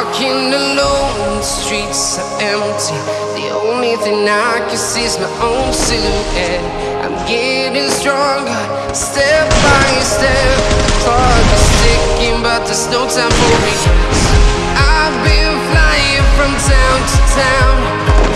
Walking alone, the streets are empty. The only thing I can see is my own silhouette. I'm getting stronger, step by step. The clock is ticking, but there's no time for me. I've been flying from town to town.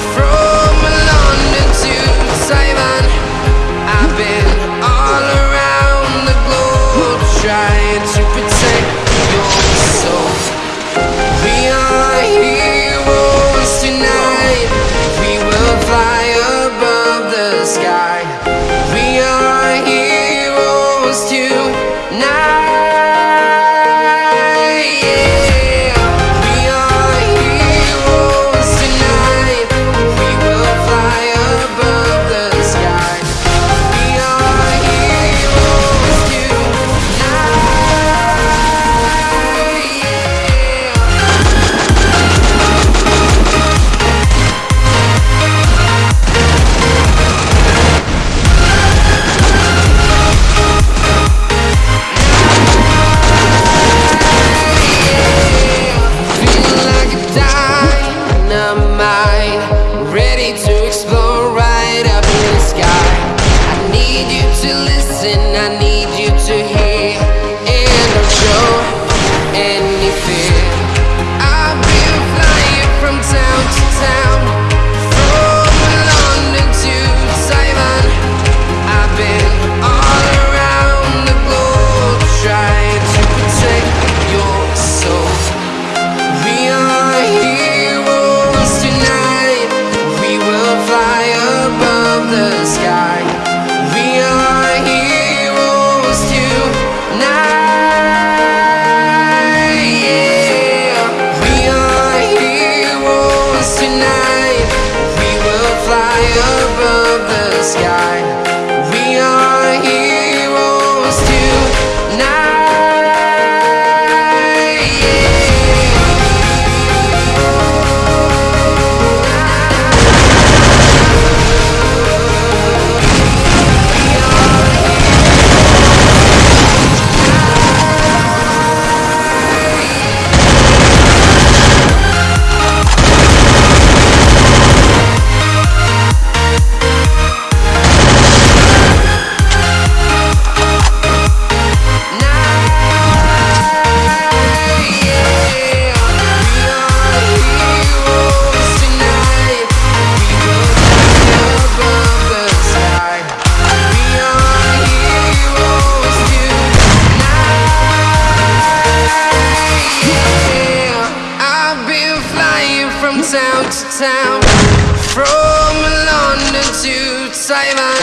Simon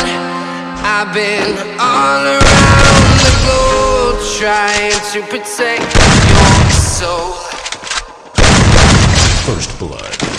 I've been all around the globe Trying to protect your soul. First Blood.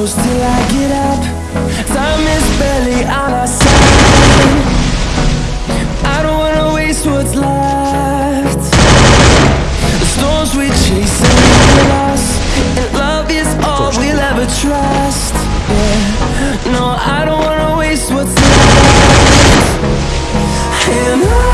close till I get up. Time is barely on our side. I don't wanna waste what's left. The storms we chase are leaving us And love is all we'll ever trust. Yeah, no, I don't wanna waste what's left. And I